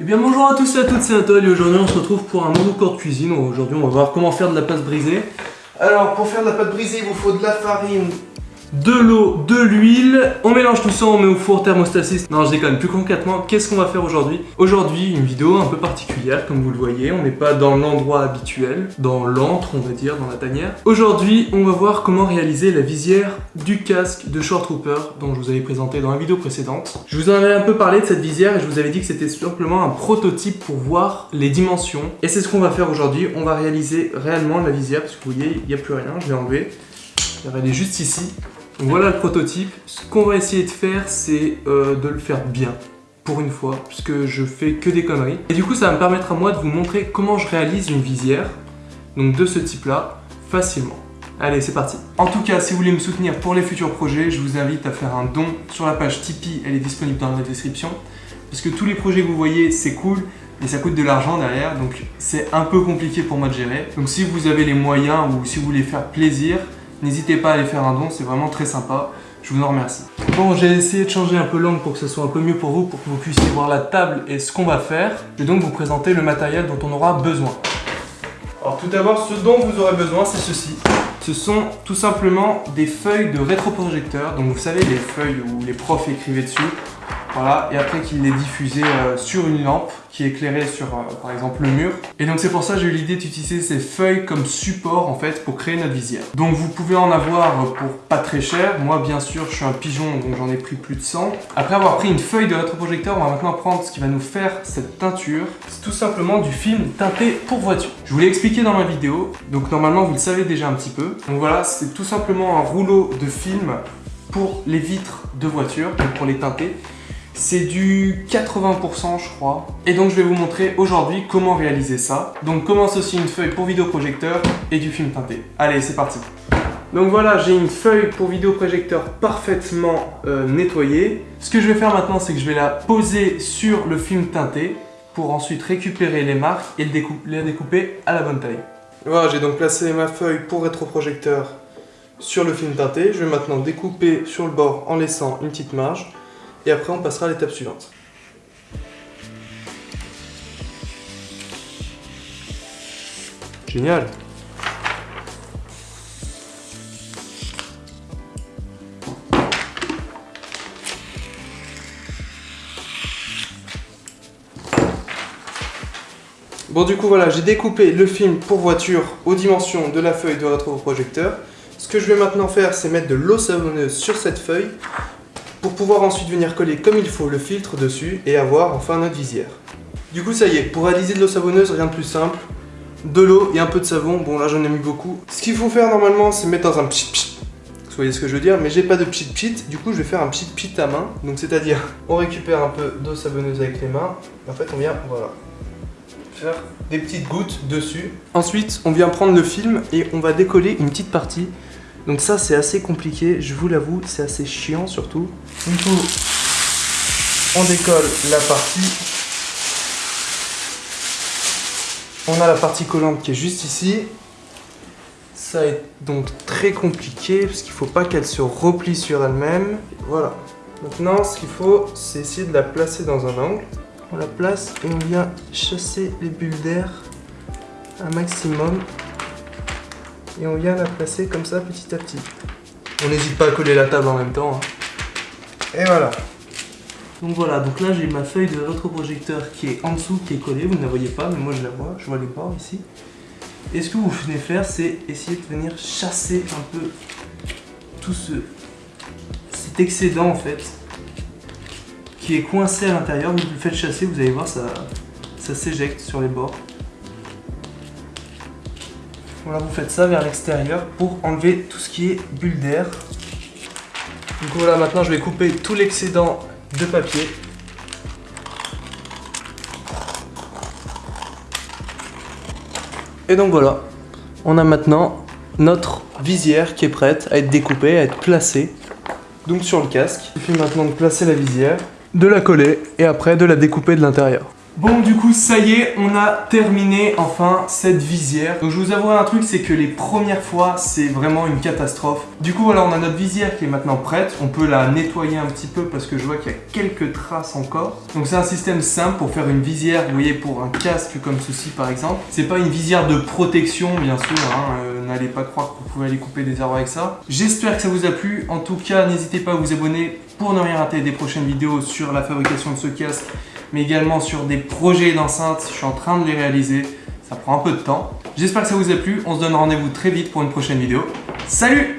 Eh bien bonjour à tous et à toutes, c'est Atol et aujourd'hui on se retrouve pour un nouveau cours de cuisine. Aujourd'hui on va voir comment faire de la pâte brisée. Alors pour faire de la pâte brisée il vous faut de la farine, de l'eau, de l'huile. On mélange tout ça, on met au four thermostat 6. Non, je déconne. Plus concrètement, qu'est-ce qu'on va faire aujourd'hui? Aujourd'hui, une vidéo un peu particulière, comme vous le voyez. On n'est pas dans l'endroit habituel, dans l'antre, on va dire, dans la tanière. Aujourd'hui, on va voir comment réaliser la visière du casque de Short Trooper dont je vous avais présenté dans la vidéo précédente. Je vous en avais un peu parlé de cette visière et je vous avais dit que c'était simplement un prototype pour voir les dimensions. Et c'est ce qu'on va faire aujourd'hui. On va réaliser réellement la visière, parce que vous voyez, il n'y a plus rien. Je l'ai enlevé. Elle est juste ici. Voilà le prototype. Ce qu'on va essayer de faire, c'est euh, de le faire bien, pour une fois, puisque je fais que des conneries. Et du coup, ça va me permettre à moi de vous montrer comment je réalise une visière, donc de ce type-là, facilement. Allez, c'est parti. En tout cas, si vous voulez me soutenir pour les futurs projets, je vous invite à faire un don sur la page Tipeee, elle est disponible dans la description. Parce que tous les projets que vous voyez, c'est cool, mais ça coûte de l'argent derrière, donc c'est un peu compliqué pour moi de gérer. Donc si vous avez les moyens ou si vous voulez faire plaisir, N'hésitez pas à aller faire un don, c'est vraiment très sympa. Je vous en remercie. Bon, j'ai essayé de changer un peu l'angle pour que ce soit un peu mieux pour vous, pour que vous puissiez voir la table et ce qu'on va faire. Je vais donc vous présenter le matériel dont on aura besoin. Alors tout d'abord, ce dont vous aurez besoin, c'est ceci. Ce sont tout simplement des feuilles de rétroprojecteur. Donc vous savez, les feuilles où les profs écrivaient dessus. Voilà, et après qu'il les diffusait euh, sur une lampe qui éclairait sur, euh, par exemple, le mur. Et donc c'est pour ça que j'ai eu l'idée d'utiliser ces feuilles comme support, en fait, pour créer notre visière. Donc vous pouvez en avoir pour pas très cher. Moi, bien sûr, je suis un pigeon, donc j'en ai pris plus de 100. Après avoir pris une feuille de rétroprojecteur, on va maintenant prendre ce qui va nous faire cette teinture. C'est tout simplement du film teinté pour voiture. Je vous l'ai expliqué dans ma vidéo, donc normalement, vous le savez déjà un petit peu. Donc voilà, c'est tout simplement un rouleau de film pour les vitres de voiture, donc pour les teinter. C'est du 80% je crois. Et donc je vais vous montrer aujourd'hui comment réaliser ça. Donc commence aussi une feuille pour vidéoprojecteur et du film teinté. Allez, c'est parti donc voilà, j'ai une feuille pour vidéoprojecteur parfaitement euh, nettoyée. Ce que je vais faire maintenant, c'est que je vais la poser sur le film teinté pour ensuite récupérer les marques et les découper à la bonne taille. Voilà, j'ai donc placé ma feuille pour rétroprojecteur sur le film teinté. Je vais maintenant découper sur le bord en laissant une petite marge. Et après, on passera à l'étape suivante. Génial Bon du coup voilà, j'ai découpé le film pour voiture aux dimensions de la feuille de rétroprojecteur. Ce que je vais maintenant faire, c'est mettre de l'eau savonneuse sur cette feuille pour pouvoir ensuite venir coller comme il faut le filtre dessus et avoir enfin notre visière. Du coup ça y est, pour réaliser de l'eau savonneuse, rien de plus simple, de l'eau et un peu de savon, bon là j'en ai mis beaucoup. Ce qu'il faut faire normalement c'est mettre dans un pchit pchit, vous voyez ce que je veux dire, mais j'ai pas de pchit pchit, du coup je vais faire un pchit pchit à main, donc c'est à dire on récupère un peu d'eau savonneuse avec les mains, en fait on vient, voilà, faire des petites gouttes dessus. Ensuite on vient prendre le film et on va décoller une petite partie donc ça c'est assez compliqué, je vous l'avoue, c'est assez chiant surtout. Du coup, on décolle la partie. On a la partie collante qui est juste ici. Ça est donc très compliqué parce qu'il ne faut pas qu'elle se replie sur elle-même. Voilà. Maintenant, ce qu'il faut, c'est essayer de la placer dans un angle. On la place et on vient chasser les bulles d'air un maximum et on vient la placer comme ça petit à petit. On n'hésite pas à coller la table en même temps. Hein. Et voilà. Donc voilà, donc là j'ai ma feuille de rétroprojecteur qui est en dessous, qui est collée, vous ne la voyez pas, mais moi je la vois, je vois les bords ici. Et ce que vous venez faire, c'est essayer de venir chasser un peu tout ce, cet excédent en fait, qui est coincé à l'intérieur, vous le faites chasser, vous allez voir, ça, ça s'éjecte sur les bords. Voilà, vous faites ça vers l'extérieur pour enlever tout ce qui est bulle d'air. Donc voilà, maintenant je vais couper tout l'excédent de papier. Et donc voilà, on a maintenant notre visière qui est prête à être découpée, à être placée donc sur le casque. Il suffit maintenant de placer la visière, de la coller et après de la découper de l'intérieur. Bon du coup ça y est, on a terminé enfin cette visière. Donc je vous avouerai un truc, c'est que les premières fois c'est vraiment une catastrophe. Du coup voilà, on a notre visière qui est maintenant prête. On peut la nettoyer un petit peu parce que je vois qu'il y a quelques traces encore. Donc c'est un système simple pour faire une visière, vous voyez, pour un casque comme ceci par exemple. C'est pas une visière de protection bien sûr, hein, euh, n'allez pas croire que vous pouvez aller couper des arbres avec ça. J'espère que ça vous a plu. En tout cas, n'hésitez pas à vous abonner pour ne rien rater des prochaines vidéos sur la fabrication de ce casque mais également sur des projets d'enceinte. Je suis en train de les réaliser. Ça prend un peu de temps. J'espère que ça vous a plu. On se donne rendez-vous très vite pour une prochaine vidéo. Salut